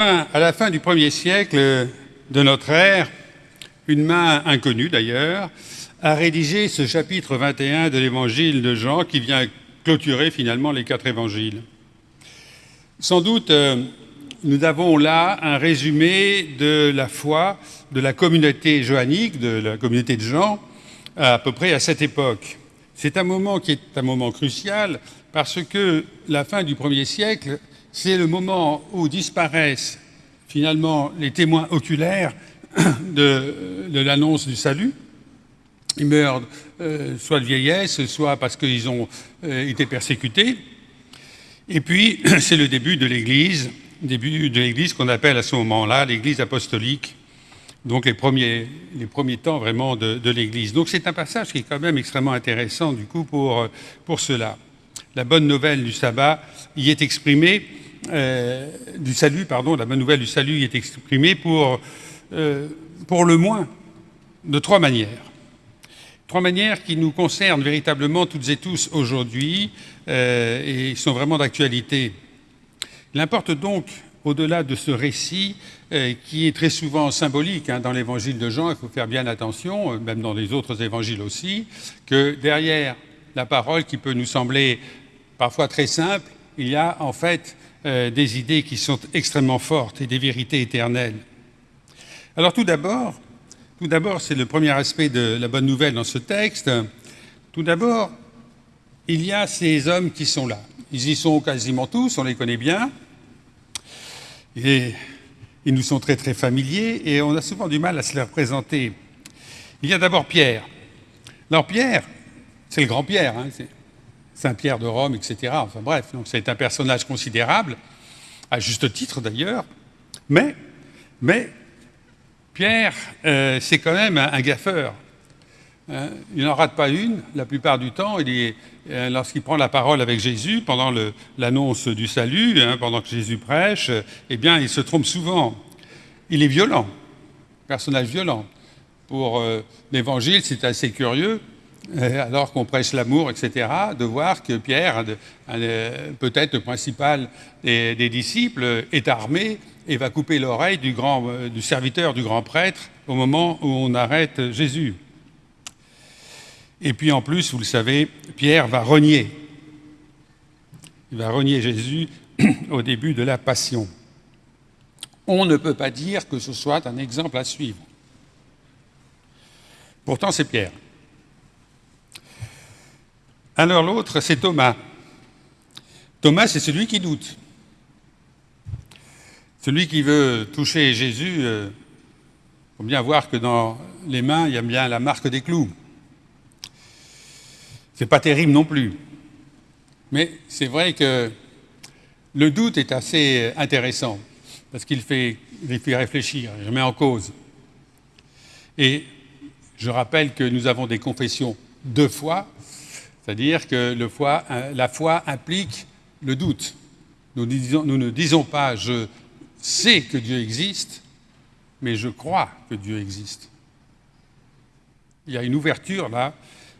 À la fin du premier siècle de notre ère, une main inconnue d'ailleurs a rédigé ce chapitre 21 de l'évangile de Jean qui vient clôturer finalement les quatre évangiles. Sans doute, euh, nous avons là un résumé de la foi de la communauté johannique, de la communauté de Jean, à peu près à cette époque. C'est un moment qui est un moment crucial parce que la fin du premier siècle, c'est le moment où disparaissent finalement les témoins oculaires de, l'annonce du salut. Ils meurent euh, soit de vieillesse, soit parce qu'ils ont euh, été persécutés. Et puis, c'est le début de l'Église, début de l'Église qu'on appelle à ce moment-là l'Église apostolique, donc les premiers, temps vraiment de, l'Église. Donc c'est un passage qui est quand même extrêmement intéressant du coup pour cela. La bonne nouvelle du sabbat y est exprimée, euh, salut, la bonne nouvelle du salut y est exprimée pour, pour le moins de trois manières. Trois manières qui nous concernent véritablement toutes et tous aujourd'hui euh, et sont vraiment d'actualité. Il importe donc, au-delà de ce récit, euh, qui est très souvent symbolique hein, dans l'évangile de Jean, il faut faire bien attention, euh, même dans les autres évangiles aussi, que derrière la parole qui peut nous sembler parfois très simple, il y a en fait des idées qui sont extrêmement fortes et des vérités éternelles. Alors tout d'abord, tout d'abord, c'est le premier aspect de la bonne nouvelle dans ce texte. Tout d'abord, il y a ces hommes qui sont là. Ils y sont quasiment tous, on les connaît bien. Ils nous sont très très familiers et on a souvent du mal à se les représenter. Il y a d'abord Pierre. Alors Pierre, c'est le grand Pierre, hein, Saint-Pierre de Rome, etc. Enfin bref, c'est un personnage considérable, à juste titre d'ailleurs, mais, Pierre, euh, c'est quand même un, gaffeur. Hein. il n'en rate pas une, la plupart du temps. Euh, lorsqu'il prend la parole avec Jésus, pendant l'annonce du salut, hein, pendant que Jésus prêche, eh bien, il se trompe souvent. Il est violent, personnage violent. Pour euh, l'Évangile, c'est assez curieux, alors qu'on prêche l'amour, etc., de voir que Pierre, peut-être le principal des disciples, est armé et va couper l'oreille du, euh, du serviteur du grand prêtre au moment où on arrête Jésus. Et puis en plus, vous le savez, Pierre va renier. Il va renier Jésus au début de la passion. On ne peut pas dire que ce soit un exemple à suivre. Pourtant, c'est Pierre. Alors l'autre, c'est Thomas. Thomas, c'est celui qui doute. Celui qui veut toucher Jésus, il euh, faut bien voir que dans les mains, il y a bien la marque des clous. C'est pas terrible non plus. Mais c'est vrai que le doute est assez intéressant, parce qu'il fait, fait réfléchir, il met en cause. Et je rappelle que nous avons des confessions de foi, c'est-à-dire que foi, la foi implique le doute. Nous, ne disons pas je sais que Dieu existe, mais je crois que Dieu existe. Il y a une ouverture là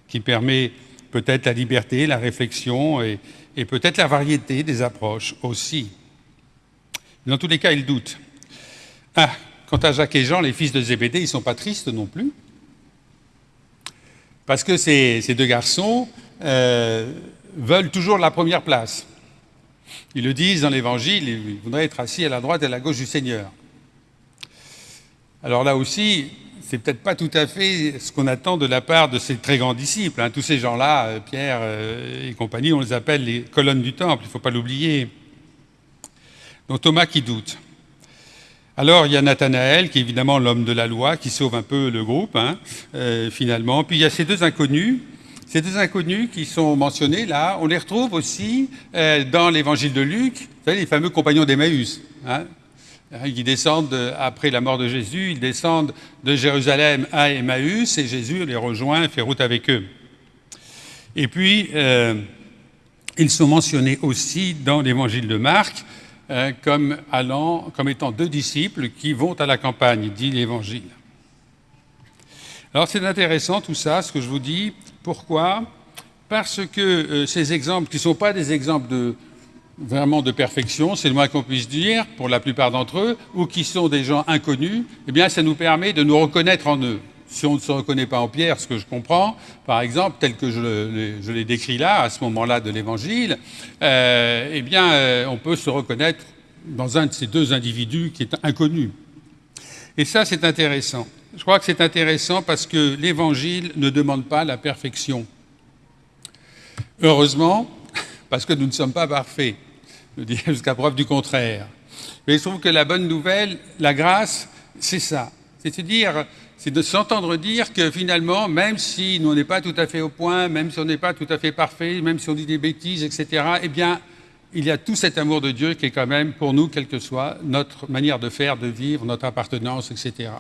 qui permet peut-être la liberté, la réflexion et, peut-être la variété des approches aussi. Dans tous les cas, il doute. Ah, quant à Jacques et Jean, les fils de Zébédée, ils ne sont pas tristes non plus. Parce que ces, deux garçons euh, veulent toujours la première place. Ils le disent dans l'Évangile, ils voudraient être assis à la droite et à la gauche du Seigneur. Alors là aussi, c'est peut-être pas tout à fait ce qu'on attend de la part de ces très grands disciples. Hein. Tous ces gens-là, euh, Pierre euh, et compagnie, on les appelle les colonnes du temple, il ne faut pas l'oublier. Donc Thomas qui doute. Alors il y a Nathanaël, qui est évidemment l'homme de la loi, qui sauve un peu le groupe, hein, finalement. Puis il y a ces deux inconnus, ces deux inconnus qui sont mentionnés là, on les retrouve aussi euh, dans l'évangile de Luc, les fameux compagnons d'Emmaüs. Hein, hein qui descendent, après la mort de Jésus, ils descendent de Jérusalem à Emmaüs et Jésus les rejoint et fait route avec eux. Et puis, euh, ils sont mentionnés aussi dans l'évangile de Marc euh, comme étant deux disciples qui vont à la campagne, dit l'évangile. Alors c'est intéressant tout ça, ce que je vous dis. Pourquoi? Parce que euh, ces exemples, qui ne sont pas des exemples de, vraiment de perfection, c'est le moins qu'on puisse dire, pour la plupart d'entre eux, ou qui sont des gens inconnus, eh bien, ça nous permet de nous reconnaître en eux. Si on ne se reconnaît pas en Pierre, ce que je comprends, par exemple, tel que je l'ai décrit là, à ce moment-là de l'Évangile, euh, eh bien, euh, on peut se reconnaître dans un de ces deux individus qui est inconnu. Et ça, c'est intéressant. Je crois que c'est intéressant parce que l'Évangile ne demande pas la perfection. Heureusement, parce que nous ne sommes pas parfaits jusqu'à preuve du contraire. Mais je trouve que la bonne nouvelle, la grâce, c'est ça. C'est-à-dire, c'est de s'entendre dire que finalement, même si on n'est pas tout à fait au point, même si on n'est pas tout à fait parfait, même si on dit des bêtises, etc., eh bien, il y a tout cet amour de Dieu qui est quand même pour nous, quelle que soit notre manière de faire, de vivre, notre appartenance, etc.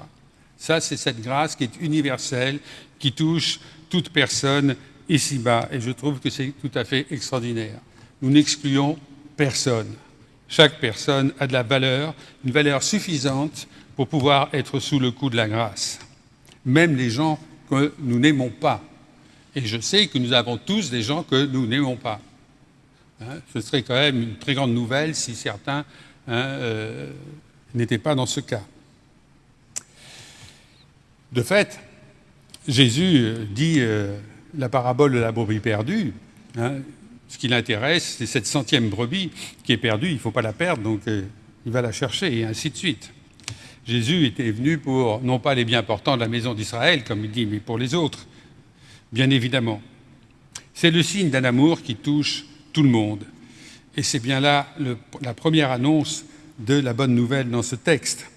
Ça, c'est cette grâce qui est universelle, qui touche toute personne ici-bas. Et je trouve que c'est tout à fait extraordinaire. Nous n'excluons personne. Chaque personne a de la valeur, une valeur suffisante pour pouvoir être sous le coup de la grâce. Même les gens que nous n'aimons pas. Et je sais que nous avons tous des gens que nous n'aimons pas. Hein, ce serait quand même une très grande nouvelle si certains hein, euh, n'étaient pas dans ce cas. De fait, Jésus dit euh, la parabole de la brebis perdue. Hein, ce qui l'intéresse, c'est cette centième brebis qui est perdue, il ne faut pas la perdre, donc euh, il va la chercher, et ainsi de suite. Jésus était venu pour, non pas les bien portants de la maison d'Israël, comme il dit, mais pour les autres, bien évidemment. C'est le signe d'un amour qui touche tout le monde. Et c'est bien là la première annonce de la bonne nouvelle dans ce texte.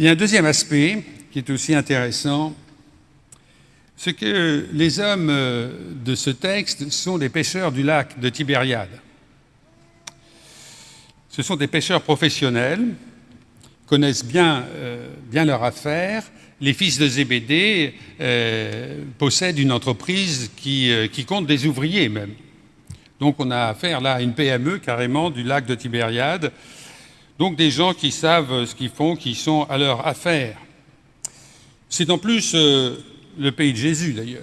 Il y a un deuxième aspect qui est aussi intéressant, c'est que les hommes euh, de ce texte sont des pêcheurs du lac de Tibériade. Ce sont des pêcheurs professionnels, connaissent bien, euh, leur affaire. Les fils de Zébédée euh, possèdent une entreprise qui, qui, compte des ouvriers même. Donc on a affaire là à une PME carrément du lac de Tibériade. Donc des gens qui savent ce qu'ils font, qui sont à leur affaire. C'est en plus le pays de Jésus d'ailleurs.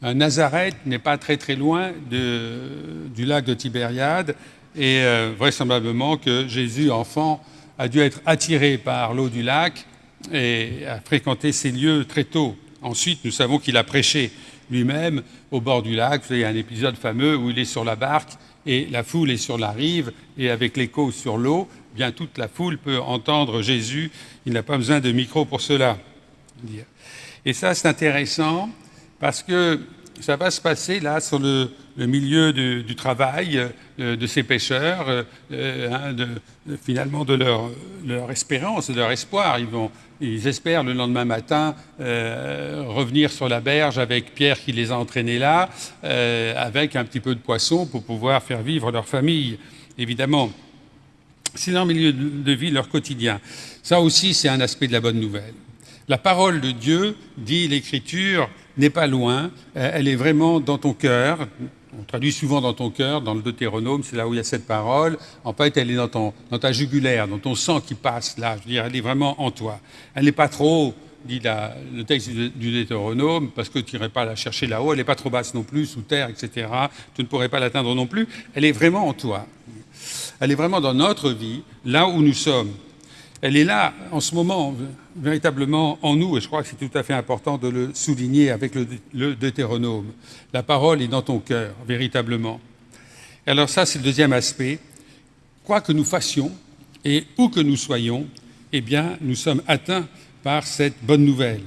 Nazareth n'est pas très très loin du lac de Tibériade et euh, vraisemblablement que Jésus, enfant, a dû être attiré par l'eau du lac et a fréquenté ces lieux très tôt. Ensuite, nous savons qu'il a prêché lui-même au bord du lac. Il y a un épisode fameux où il est sur la barque et la foule est sur la rive et avec l'écho sur l'eau, bien toute la foule peut entendre Jésus. Il n'a pas besoin de micro pour cela. Et ça, c'est intéressant parce que ça va se passer là sur le, milieu du travail euh, de ces pêcheurs, euh, euh, hein, finalement de leur, espérance, de leur espoir. Ils, espèrent le lendemain matin revenir sur la berge avec Pierre qui les a entraînés là, avec un petit peu de poisson pour pouvoir faire vivre leur famille, évidemment. C'est leur milieu de vie, leur quotidien. Ça aussi, c'est un aspect de la bonne nouvelle. La parole de Dieu, dit l'Écriture, n'est pas loin, euh, elle est vraiment dans ton cœur. On traduit souvent dans ton cœur, dans le Deutéronome, c'est là où il y a cette parole. En fait, elle est dans, ta jugulaire, dans ton sang qui passe là. Je veux dire, elle est vraiment en toi. Elle n'est pas trop, dit le texte du, Deutéronome, parce que tu n'irais pas la chercher là-haut. Elle n'est pas trop basse non plus, sous terre, etc. Tu ne pourrais pas l'atteindre non plus. Elle est vraiment en toi. Elle est vraiment dans notre vie, là où nous sommes elle est là en ce moment, véritablement en nous, et je crois que c'est tout à fait important de le souligner avec le, Deutéronome. La parole est dans ton cœur, véritablement. Alors ça, c'est le deuxième aspect. Quoi que nous fassions et où que nous soyons, eh bien, nous sommes atteints par cette bonne nouvelle.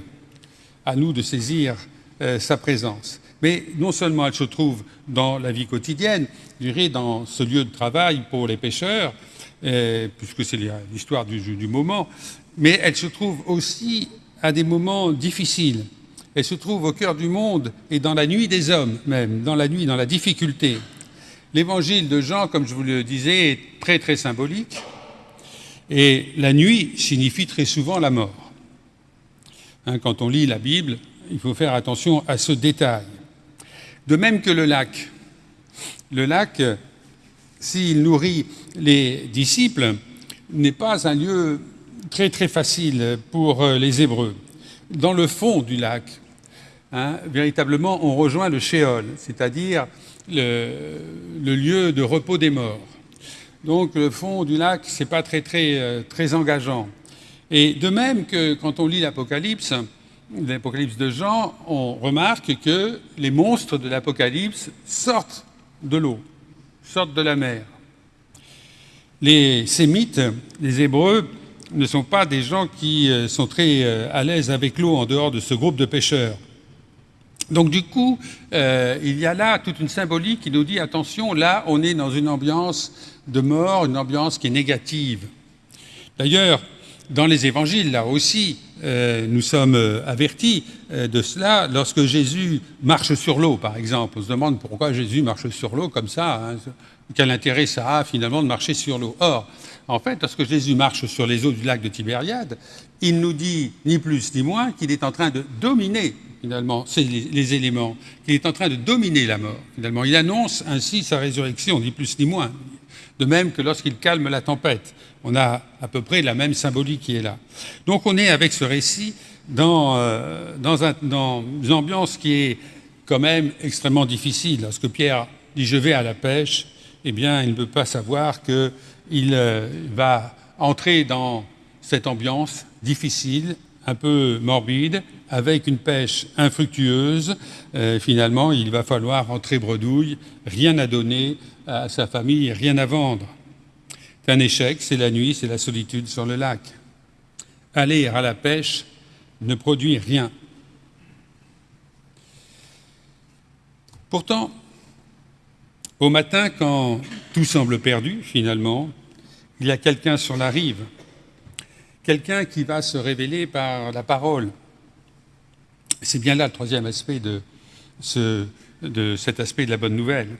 À nous de saisir euh, sa présence. Mais non seulement elle se trouve dans la vie quotidienne, je dirais dans ce lieu de travail pour les pêcheurs, euh, puisque c'est l'histoire du, du, moment, mais elle se trouve aussi à des moments difficiles. Elle se trouve au cœur du monde et dans la nuit des hommes même, dans la nuit, dans la difficulté. L'évangile de Jean, comme je vous le disais, est très très symbolique. Et la nuit signifie très souvent la mort. Hein, quand on lit la Bible, il faut faire attention à ce détail. De même que le lac. Le lac, s'il nourrit les disciples, n'est pas un lieu très très facile pour euh, les Hébreux. Dans le fond du lac, hein, véritablement, on rejoint le Shéol, c'est-à-dire le, lieu de repos des morts. Donc le fond du lac, c'est pas très, très, euh, très engageant. Et de même que quand on lit l'Apocalypse, l'Apocalypse de Jean, on remarque que les monstres de l'Apocalypse sortent de l'eau, sortent de la mer. Les Sémites, les Hébreux, ne sont pas des gens qui euh, sont très euh, à l'aise avec l'eau en dehors de ce groupe de pêcheurs. Donc du coup, euh, il y a là toute une symbolique qui nous dit attention, là on est dans une ambiance de mort, une ambiance qui est négative. D'ailleurs, dans les évangiles, là aussi, nous sommes avertis de cela lorsque Jésus marche sur l'eau, par exemple. On se demande pourquoi Jésus marche sur l'eau comme ça. Hein. Quel intérêt ça a finalement de marcher sur l'eau? Or, en fait, lorsque Jésus marche sur les eaux du lac de Tibériade, il nous dit ni plus ni moins qu'il est en train de dominer finalement les, les éléments, qu'il est en train de dominer la mort. Finalement, il annonce ainsi sa résurrection, ni plus ni moins. De même que lorsqu'il calme la tempête, on a à peu près la même symbolique qui est là. Donc, on est avec ce récit dans, euh, une ambiance qui est quand même extrêmement difficile. Lorsque Pierre dit je vais à la pêche, eh bien, il ne peut pas savoir qu'il euh, va entrer dans cette ambiance difficile, un peu morbide, avec une pêche infructueuse. Euh, finalement, il va falloir rentrer bredouille, rien à donner à sa famille, rien à vendre. C'est un échec, c'est la nuit, c'est la solitude sur le lac. Aller à la pêche ne produit rien. Pourtant, au matin, quand tout semble perdu, finalement, il y a quelqu'un sur la rive, quelqu'un qui va se révéler par la parole. C'est bien là le troisième aspect de, de cet aspect de la bonne nouvelle.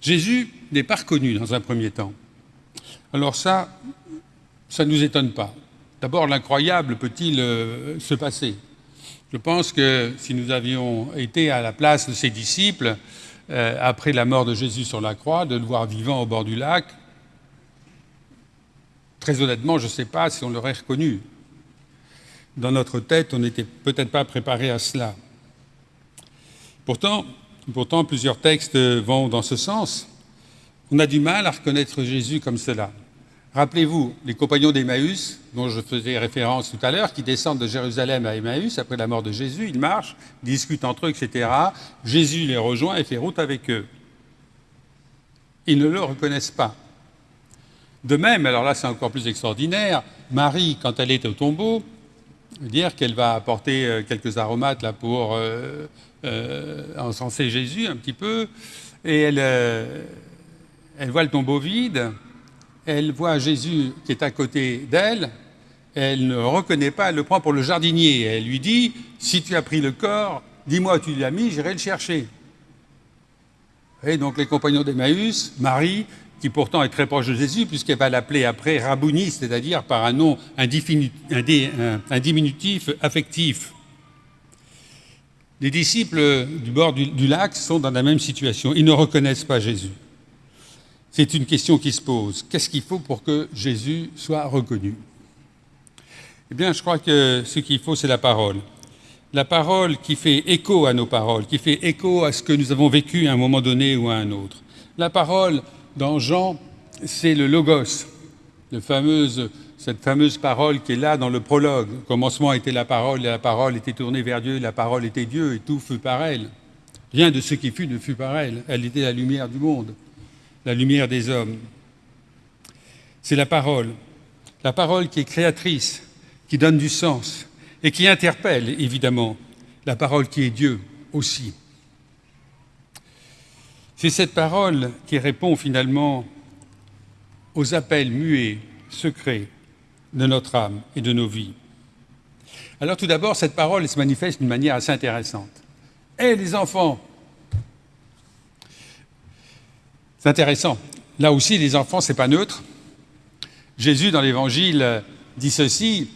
Jésus n'est pas reconnu dans un premier temps. Alors ça, ça ne nous étonne pas. D'abord, l'incroyable peut-il euh, se passer? Je pense que si nous avions été à la place de ses disciples, euh, après la mort de Jésus sur la croix, de le voir vivant au bord du lac, très honnêtement, je ne sais pas si on l'aurait reconnu. Dans notre tête, on n'était peut-être pas préparé à cela. Pourtant, plusieurs textes vont dans ce sens. On a du mal à reconnaître Jésus comme cela. Rappelez-vous, les compagnons d'Emmaüs, dont je faisais référence tout à l'heure, qui descendent de Jérusalem à Emmaüs après la mort de Jésus, ils marchent, discutent entre eux, etc. Jésus les rejoint et fait route avec eux. Ils ne le reconnaissent pas. De même, alors là c'est encore plus extraordinaire, Marie, quand elle est au tombeau, dire qu'elle va apporter euh, quelques aromates là pour euh, euh, encenser Jésus un petit peu, et elle, elle voit le tombeau vide, elle voit Jésus qui est à côté d'elle, elle ne reconnaît pas, elle le prend pour le jardinier. Elle lui dit, si tu as pris le corps, dis-moi où tu l'as mis, j'irai le chercher. Et donc les compagnons d'Emmaüs, Marie, qui pourtant est très proche de Jésus, puisqu'elle va l'appeler après Rabouni, c'est-à-dire par un nom, un, diminutif affectif. Les disciples du bord du lac sont dans la même situation. Ils ne reconnaissent pas Jésus. C'est une question qui se pose. Qu'est-ce qu'il faut pour que Jésus soit reconnu? Eh bien, je crois que ce qu'il faut, c'est la parole. La parole qui fait écho à nos paroles, qui fait écho à ce que nous avons vécu à un moment donné ou à un autre. La parole, dans Jean, c'est le logos, cette fameuse parole qui est là dans le prologue. Au commencement était la parole, et la parole était tournée vers Dieu, la parole était Dieu, et tout fut par elle. Rien de ce qui fut ne fut par elle. Elle était la lumière du monde la lumière des hommes. C'est la parole, la parole qui est créatrice, qui donne du sens et qui interpelle, évidemment, la parole qui est Dieu aussi. C'est cette parole qui répond finalement aux appels muets, secrets de notre âme et de nos vies. Alors tout d'abord, cette parole se manifeste d'une manière assez intéressante. Eh les enfants, C'est intéressant. Là aussi, les enfants, ce n'est pas neutre. Jésus, dans l'Évangile, dit ceci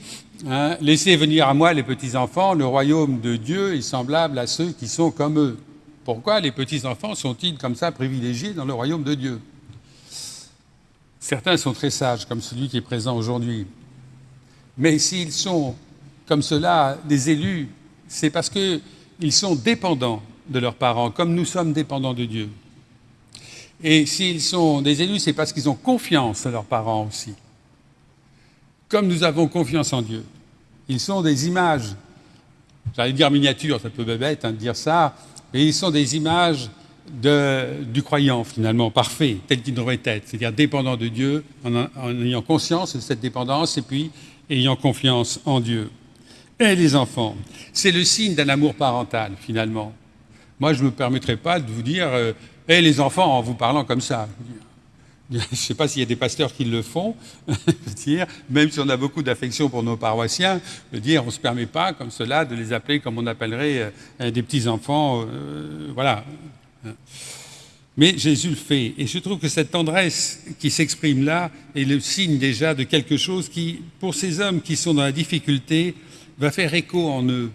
hein, Laissez venir à moi les petits-enfants, le royaume de Dieu est semblable à ceux qui sont comme eux. Pourquoi les petits-enfants sont-ils comme ça privilégiés dans le royaume de Dieu? Certains sont très sages, comme celui qui est présent aujourd'hui. Mais s'ils sont comme cela des élus, c'est parce qu'ils sont dépendants de leurs parents, comme nous sommes dépendants de Dieu. Et s'ils sont des élus, c'est parce qu'ils ont confiance en leurs parents aussi. Comme nous avons confiance en Dieu. Ils sont des images, j'allais dire miniatures, ça peut bête hein, de dire ça, mais ils sont des images du croyant finalement, parfait, tel qu'il devrait être, c'est-à-dire dépendant de Dieu, en, ayant conscience de cette dépendance et puis ayant confiance en Dieu. Et les enfants, c'est le signe d'un amour parental finalement. Moi, je ne me permettrai pas de vous dire, euh, et les enfants en vous parlant comme ça. Ne sais pas s'il y a des pasteurs qui le font, dire, même si on a beaucoup d'affection pour nos paroissiens, dire on ne se permet pas comme cela de les appeler comme on appellerait euh, des petits-enfants. Euh, voilà. Mais Jésus le fait. Et je trouve que cette tendresse qui s'exprime là est le signe déjà de quelque chose qui, pour ces hommes qui sont dans la difficulté, va faire écho en eux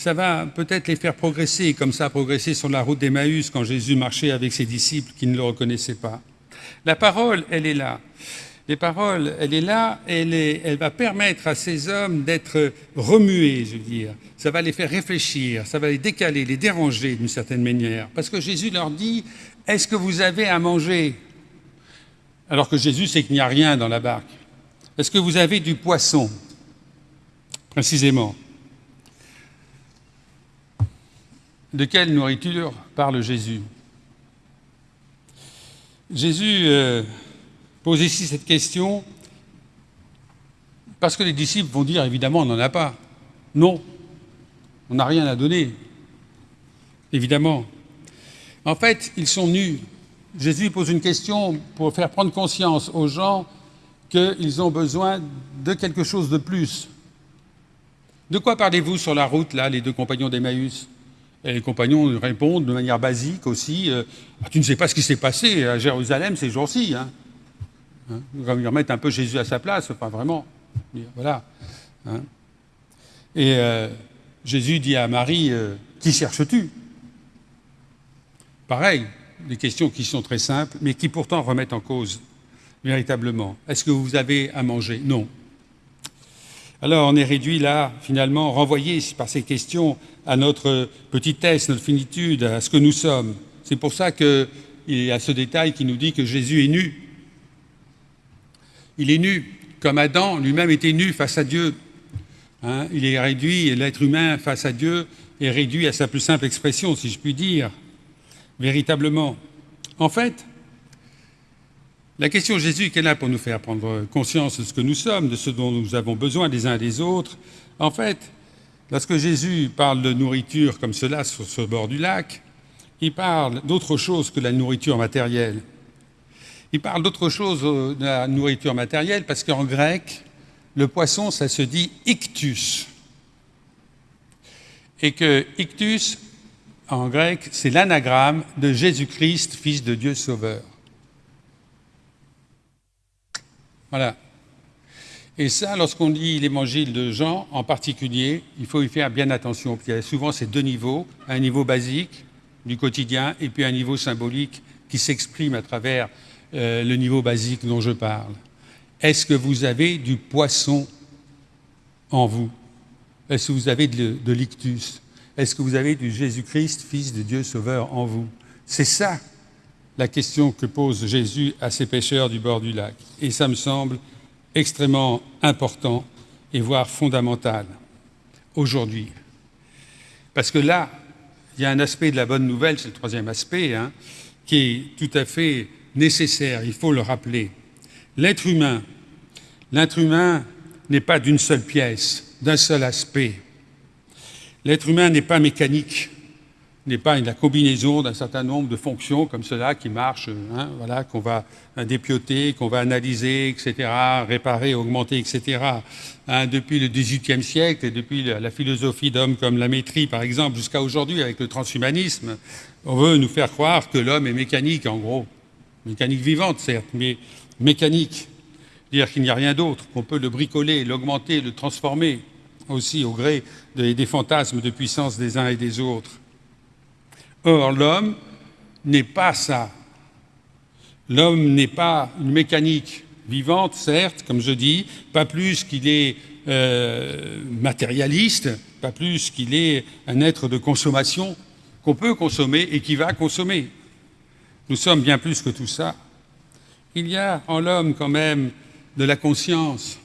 ça va peut-être les faire progresser, comme ça a progressé sur la route d'Emmaüs quand Jésus marchait avec ses disciples qui ne le reconnaissaient pas. La parole, elle est là. Les paroles, elle est là, elle, elle va permettre à ces hommes d'être remués, je veux dire. Ça va les faire réfléchir, ça va les décaler, les déranger d'une certaine manière. Parce que Jésus leur dit, est-ce que vous avez à manger? Alors que Jésus sait qu'il n'y a rien dans la barque. Est-ce que vous avez du poisson? Précisément. De quelle nourriture parle Jésus? Jésus euh, pose ici cette question parce que les disciples vont dire évidemment on n'en a pas. Non, on n'a rien à donner. Évidemment. En fait, ils sont nus. Jésus pose une question pour faire prendre conscience aux gens qu'ils ont besoin de quelque chose de plus. De quoi parlez-vous sur la route, là, les deux compagnons d'Emmaüs? Et les compagnons répondent de manière basique aussi euh, ah, Tu ne sais pas ce qui s'est passé à Jérusalem ces jours-ci. Hein? hein ils un peu Jésus à sa place, pas vraiment. Voilà. Hein. Et euh, Jésus dit à Marie euh, Qui cherches-tu? Pareil, des questions qui sont très simples, mais qui pourtant remettent en cause véritablement. Est-ce que vous avez à manger? Non. Alors on est réduit là, finalement, renvoyé par ces questions à notre petitesse, notre finitude, à ce que nous sommes. C'est pour ça qu'il y a ce détail qui nous dit que Jésus est nu. Il est nu, comme Adam lui-même était nu face à Dieu. Hein, il est réduit, l'être humain face à Dieu est réduit à sa plus simple expression, si je puis dire, véritablement. En fait, la question de Jésus est là pour nous faire prendre conscience de ce que nous sommes, de ce dont nous avons besoin les uns des autres. En fait, lorsque Jésus parle de nourriture comme cela sur ce bord du lac, il parle d'autre chose que la nourriture matérielle. Il parle d'autre chose euh, de la nourriture matérielle parce qu'en grec, le poisson, ça se dit ictus. Et que ictus, en grec, c'est l'anagramme de Jésus-Christ, Fils de Dieu Sauveur. Voilà. Et ça, lorsqu'on lit l'évangile de Jean en particulier, il faut y faire bien attention. Il y a souvent ces deux niveaux, un niveau basique du quotidien et puis un niveau symbolique qui s'exprime à travers euh, le niveau basique dont je parle. Est-ce que vous avez du poisson en vous? Est-ce que vous avez de, l'ictus? Est-ce que vous avez du Jésus-Christ, Fils de Dieu Sauveur, en vous? C'est ça la question que pose Jésus à ces pêcheurs du bord du lac. Et ça me semble extrêmement important et voire fondamental aujourd'hui. Parce que là, il y a un aspect de la bonne nouvelle, c'est le troisième aspect, hein, qui est tout à fait nécessaire, il faut le rappeler. L'être humain, l'être humain n'est pas d'une seule pièce, d'un seul aspect. L'être humain n'est pas mécanique n'est pas la combinaison d'un certain nombre de fonctions comme cela qui marchent, hein, voilà, qu'on va dépioter, qu'on va analyser, etc., réparer, augmenter, etc. Hein, depuis le XVIIIe siècle et depuis la philosophie d'hommes comme la maîtrise, par exemple, jusqu'à aujourd'hui avec le transhumanisme, on veut nous faire croire que l'homme est mécanique, en gros. Mécanique vivante, certes, mais mécanique. Dire qu'il n'y a rien d'autre, qu'on peut le bricoler, l'augmenter, le transformer aussi au gré des fantasmes de puissance des uns et des autres. Or, l'homme n'est pas ça. L'homme n'est pas une mécanique vivante, certes, comme je dis, pas plus qu'il est euh, matérialiste, pas plus qu'il est un être de consommation, qu'on peut consommer et qui va consommer. Nous sommes bien plus que tout ça. Il y a en l'homme quand même de la conscience,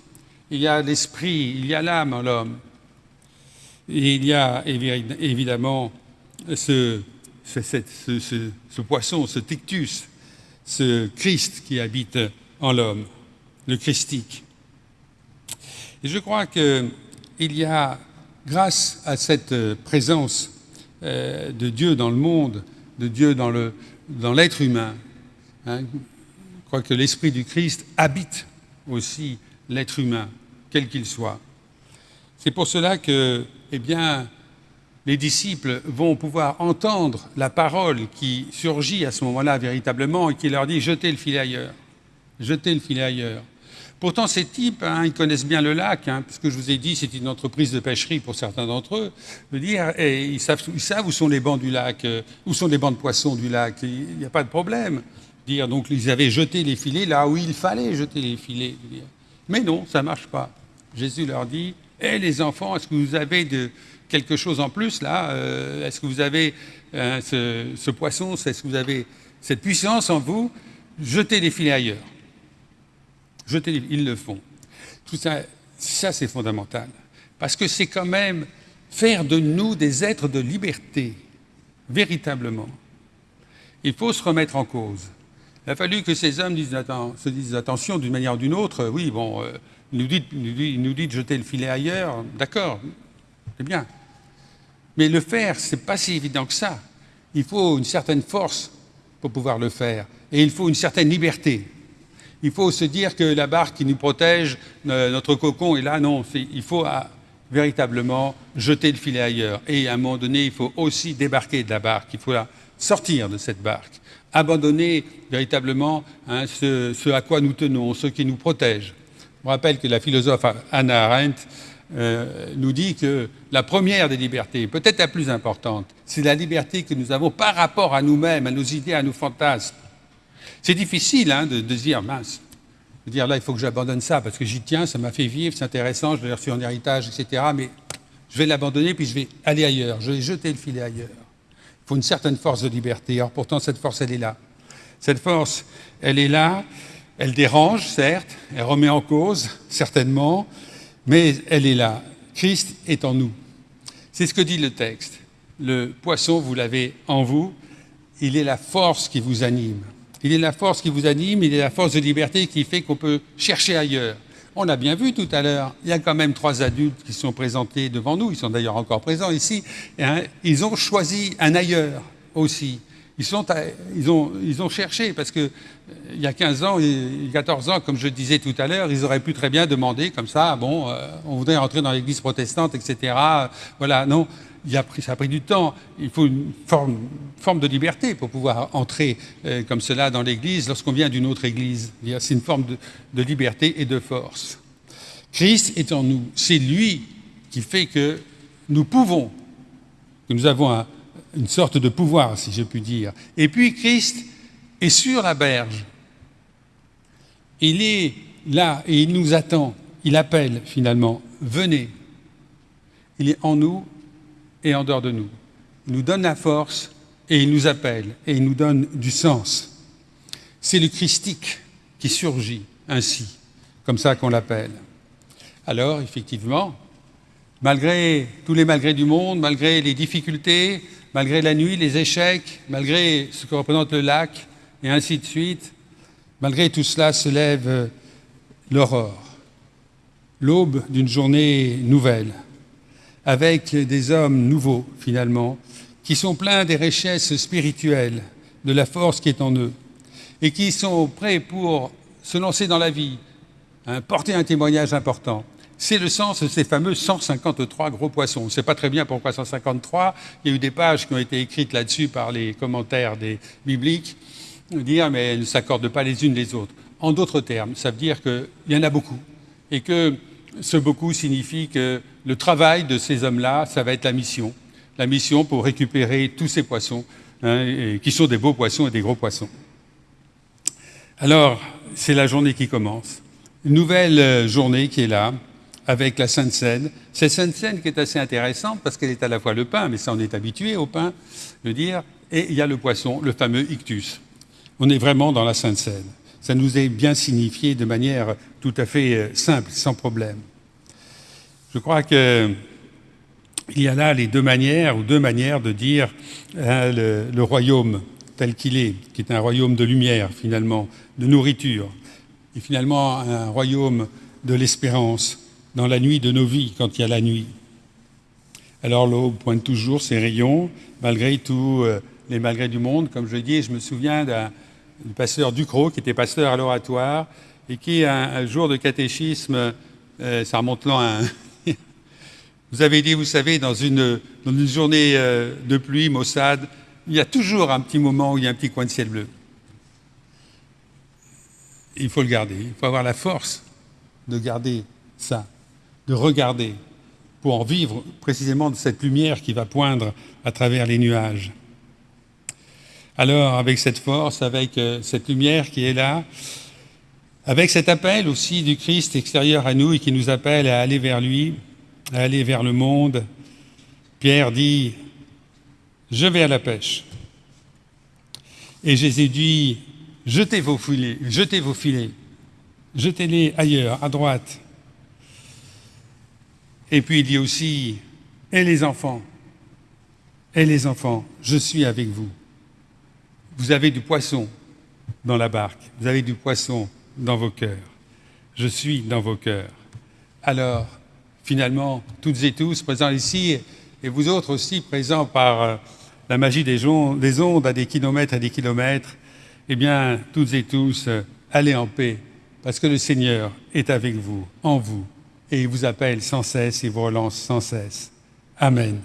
il y a l'esprit, il y a l'âme en l'homme. Et il y a évidemment ce, ce, poisson, ce tictus, ce Christ qui habite en l'homme, le Christique. Et je crois qu'il y a, grâce à cette présence euh, de Dieu dans le monde, de Dieu dans l'être dans humain, hein, je crois que l'Esprit du Christ habite aussi l'être humain, quel qu'il soit. C'est pour cela que, eh bien, les disciples vont pouvoir entendre la parole qui surgit à ce moment-là véritablement et qui leur dit jetez le filet ailleurs, jetez le filet ailleurs. Pourtant, ces types, hein, ils connaissent bien le lac, hein, puisque je vous ai dit, c'est une entreprise de pêcherie pour certains d'entre eux. Dire, et ils, savent, ils, savent, où sont les bancs du lac, euh, où sont les bancs de poissons du lac. Il n'y a pas de problème. Dire, donc, ils avaient jeté les filets là où il fallait jeter les filets. Mais non, ça ne marche pas. Jésus leur dit, hé les enfants, est-ce que vous avez quelque chose en plus là euh, Est-ce que vous avez euh, ce, poisson Est-ce que vous avez cette puissance en vous Jetez les filets ailleurs. Jetez les, ils le font. Tout ça, ça c'est fondamental. Parce que c'est quand même faire de nous des êtres de liberté, véritablement. Il faut se remettre en cause. Il a fallu que ces hommes se disent attention d'une manière ou d'une autre. Oui, bon, euh, il nous, dit, de jeter le filet ailleurs, d'accord, c'est bien. Mais le faire, ce n'est pas si évident que ça. Il faut une certaine force pour pouvoir le faire. Et il faut une certaine liberté. Il faut se dire que la barque qui nous protège, notre cocon est là. Non, il faut ah, véritablement jeter le filet ailleurs. Et à un moment donné, il faut aussi débarquer de la barque. Il faut sortir de cette barque. Abandonner véritablement hein, ce, à quoi nous tenons, ce qui nous protège. Je rappelle que la philosophe Anna Arendt euh, nous dit que la première des libertés, peut-être la plus importante, c'est la liberté que nous avons par rapport à nous-mêmes, à nos idées, à nos fantasmes. C'est difficile hein, de, dire, mince, de dire là, il faut que j'abandonne ça parce que j'y tiens, ça m'a fait vivre, c'est intéressant, je l'ai reçu en héritage, etc. Mais je vais l'abandonner puis je vais aller ailleurs, je vais jeter le filet ailleurs. Il faut une certaine force de liberté. Or, pourtant, cette force, elle est là. Cette force, elle est là, elle dérange, certes, elle remet en cause, certainement, mais elle est là. Christ est en nous. C'est ce que dit le texte. Le poisson, vous l'avez en vous, il est la force qui vous anime. Il est la force qui vous anime, il est la force de liberté qui fait qu'on peut chercher ailleurs. On a bien vu tout à l'heure, il y a quand même trois adultes qui sont présentés devant nous, ils sont d'ailleurs encore présents ici, hein, ils ont choisi un ailleurs aussi. Ils, ont, cherché, parce qu'il il y a 15 ans, il y a 14 ans, comme je disais tout à l'heure, ils auraient pu très bien demander comme ça, bon, euh, on voudrait entrer dans l'église protestante, etc. Voilà, non, ça a pris du temps. Il faut une forme, de liberté pour pouvoir entrer euh, comme cela dans l'église lorsqu'on vient d'une autre église. C'est une forme de liberté et de force. Christ est en nous. C'est lui qui fait que nous pouvons, que nous avons un, une sorte de pouvoir, si je puis dire. Et puis Christ est sur la berge. Il est là et il nous attend. Il appelle finalement, venez. Il est en nous et en dehors de nous. Il nous donne la force et il nous appelle et il nous donne du sens. C'est le christique qui surgit ainsi, comme ça qu'on l'appelle. Alors, effectivement, malgré tous les malgrés du monde, malgré les difficultés, malgré la nuit, les échecs, malgré ce que représente le lac, et ainsi de suite, malgré tout cela se lève euh, l'aurore, l'aube d'une journée nouvelle, avec des hommes nouveaux finalement, qui sont pleins des richesses spirituelles, de la force qui est en eux, et qui sont prêts pour se lancer dans la vie, hein, porter un témoignage important. C'est le sens de ces fameux 153 gros poissons. On ne sait pas très bien pourquoi 153. Il y a eu des pages qui ont été écrites là-dessus par les commentaires des bibliques, dire mais elles ne s'accordent pas les unes les autres. En d'autres termes, ça veut dire qu'il y en a beaucoup et que ce beaucoup signifie que le travail de ces hommes-là, ça va être la mission. La mission pour récupérer tous ces poissons, hein, qui sont des beaux poissons et des gros poissons. Alors, c'est la journée qui commence. Une nouvelle journée qui est là, avec la Sainte Seine. Cette Sainte Seine qui est assez intéressante parce qu'elle est à la fois le pain, mais ça on est habitué au pain, de dire, et il y a le poisson, le fameux ictus. On est vraiment dans la Sainte Seine. Ça nous est bien signifié de manière tout à fait euh, simple, sans problème. Je crois qu'il y a là les deux manières, ou deux manières de dire hein, le royaume tel qu'il est, qui est un royaume de lumière finalement, de nourriture, et finalement un royaume de l'espérance dans la nuit de nos vies, quand il y a la nuit. Alors l'aube pointe toujours ses rayons, malgré tous euh, les malgrés du monde. Comme je dis, je me souviens d'un pasteur Ducrot, qui était pasteur à l'oratoire, et qui, un, jour de catéchisme, euh, ça remonte loin, hein, vous avez dit, vous savez, dans une, dans une journée euh, de pluie, maussade, il y a toujours un petit moment où il y a un petit coin de ciel bleu. Il faut le garder, il faut avoir la force de garder ça, de regarder, pour en vivre précisément de cette lumière qui va poindre à travers les nuages. Alors, avec cette force, avec euh, cette lumière qui est là, avec cet appel aussi du Christ extérieur à nous et qui nous appelle à aller vers lui, à aller vers le monde, Pierre dit je vais à la pêche. Et Jésus dit, jetez vos filets, jetez vos filets, jetez-les ailleurs, à droite. Et puis il dit aussi, et les enfants, et les enfants, je suis avec vous. Vous avez du poisson dans la barque, vous avez du poisson dans vos cœurs. Je suis dans vos cœurs. Alors, finalement, toutes et tous présents ici, et vous autres aussi présents par euh, la magie des ondes, à des kilomètres et des kilomètres, eh bien, toutes et tous, euh, allez en paix, parce que le Seigneur est avec vous, en vous, et il vous appelle sans cesse et vous relance sans cesse. Amen.